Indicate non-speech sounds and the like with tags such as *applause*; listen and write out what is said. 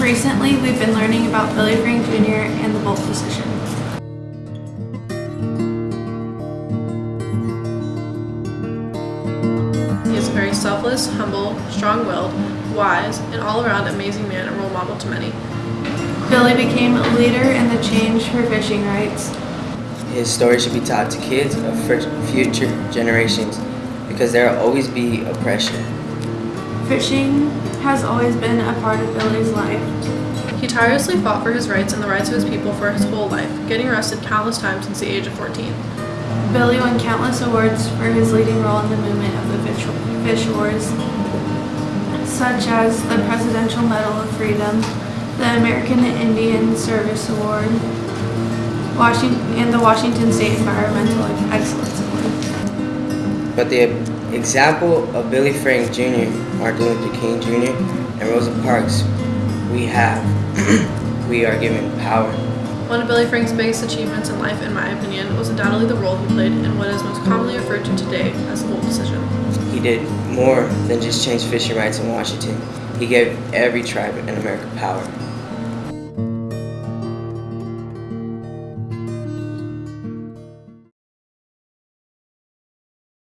Recently, we've been learning about Billy Frank Jr. and the Boldt decision. He is a very selfless, humble, strong-willed, wise, and all-around amazing man and role model to many. Billy became a leader in the change for fishing rights. His story should be taught to kids of future generations because there will always be oppression. Fishing has always been a part of Billy's life. He tirelessly fought for his rights and the rights of his people for his whole life, getting arrested countless times since the age of 14. Billy won countless awards for his leading role in the movement of the fish, fish wars, such as the Presidential Medal of Freedom, the American Indian Service Award, Washington, and the Washington State Environmental Excellence Award. But the example of Billy Frank Jr., Martin Luther King Jr., and Rosa Parks, we have, *clears throat* we are given power. One of Billy Frank's biggest achievements in life, in my opinion, was undoubtedly the role he played in what is most commonly referred to today as the Boldt decision. He did more than just change fishing rights in Washington. He gave every tribe in America power.